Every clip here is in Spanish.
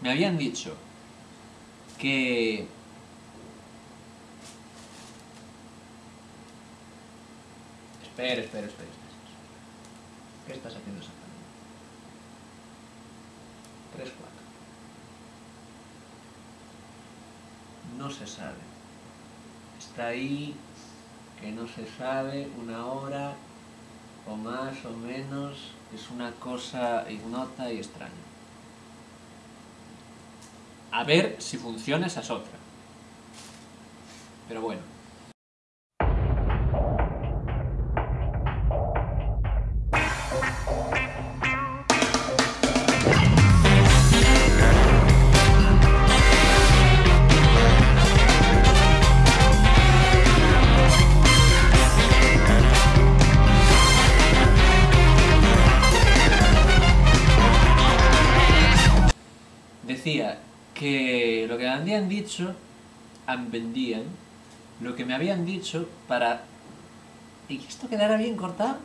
me habían dicho que... Espera, espera, espera. ¿Qué estás haciendo exactamente? 3, 4. No se sabe. Está ahí, que no se sabe, una hora o más o menos. Es una cosa ignota y extraña. A ver si funciona esa es otra. Pero bueno. Decía que lo que me habían dicho, vendían, lo que me habían dicho para... ¿Y esto quedara bien cortado?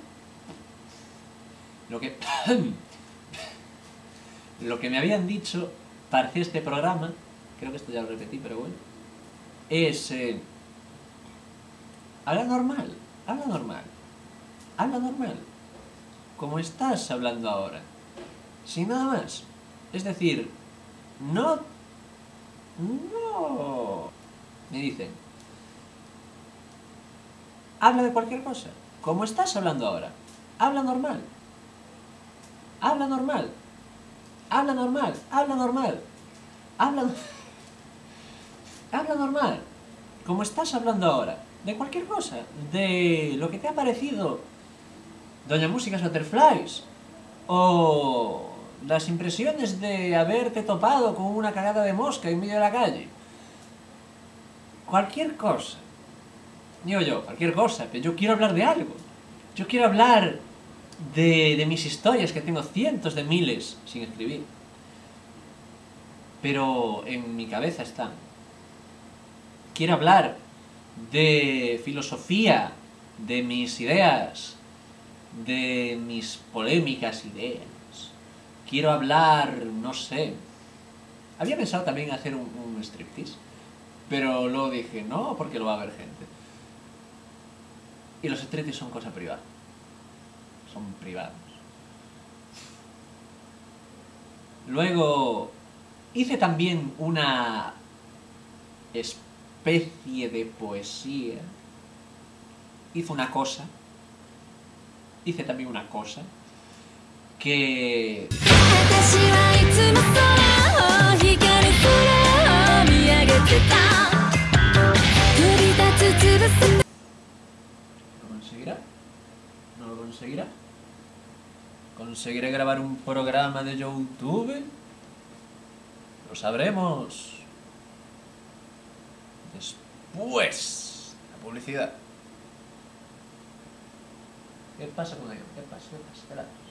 Lo que... lo que me habían dicho para hacer este programa, creo que esto ya lo repetí, pero bueno, es... eh, habla normal, habla normal, habla normal, como estás hablando ahora, sin nada más. Es decir, no... No... Me dicen... Habla de cualquier cosa. Como estás hablando ahora. Habla normal. Habla normal. Habla normal. Habla normal. Habla... Habla normal. Como estás hablando ahora. De cualquier cosa. De lo que te ha parecido. Doña Músicas Butterflies. O las impresiones de haberte topado con una cagada de mosca en medio de la calle. Cualquier cosa. Digo yo, cualquier cosa, pero yo quiero hablar de algo. Yo quiero hablar de, mis historias, que tengo cientos de miles sin escribir. Pero en mi cabeza están. Quiero hablar de filosofía, de mis ideas, de mis polémicas ideas. Quiero hablar, no sé. Había pensado también hacer un, striptease, pero luego dije, no, porque lo va a ver gente. Y los striptease son cosa privada. Son privados. Luego hice también una especie de poesía. Hice una cosa. Hice también una cosa que... ¿Lo conseguirá? ¿No lo conseguirá? ¿Conseguiré grabar un programa de YouTube? Lo sabremos. Después, la publicidad. ¿Qué pasa con ello? ¿Qué pasa? ¿Qué pasa? ¿Qué pasa?